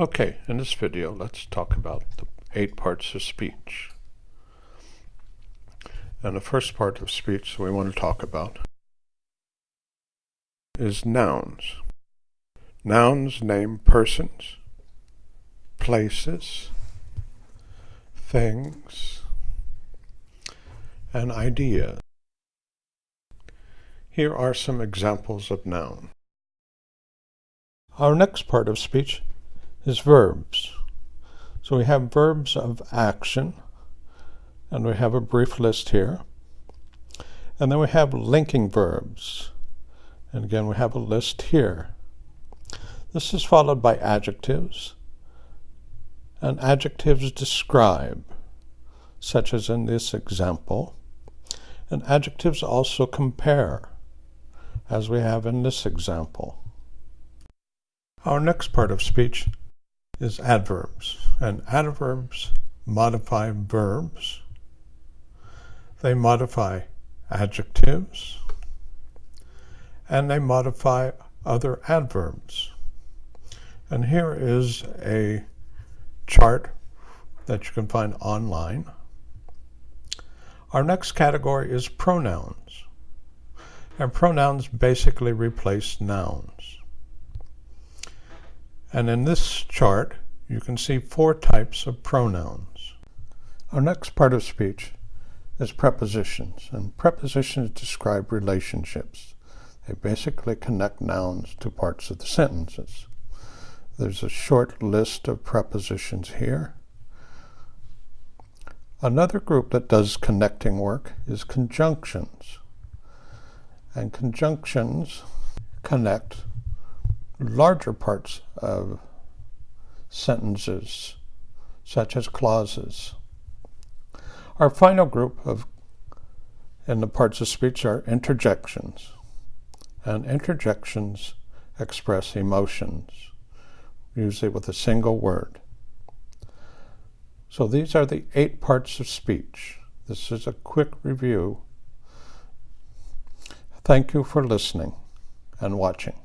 Okay, in this video, let's talk about the eight parts of speech. And the first part of speech we want to talk about is nouns. Nouns name persons, places, things, and ideas. Here are some examples of noun. Our next part of speech is verbs. So we have verbs of action, and we have a brief list here. And then we have linking verbs. And again, we have a list here. This is followed by adjectives. And adjectives describe, such as in this example. And adjectives also compare, as we have in this example. Our next part of speech is adverbs. And adverbs modify verbs. They modify adjectives. And they modify other adverbs. And here is a chart that you can find online. Our next category is pronouns. And pronouns basically replace nouns. And in this chart, you can see four types of pronouns. Our next part of speech is prepositions, and prepositions describe relationships. They basically connect nouns to parts of the sentences. There's a short list of prepositions here. Another group that does connecting work is conjunctions. And conjunctions connect larger parts of sentences, such as clauses. Our final group of in the parts of speech are interjections. And interjections express emotions, usually with a single word. So these are the eight parts of speech. This is a quick review. Thank you for listening and watching.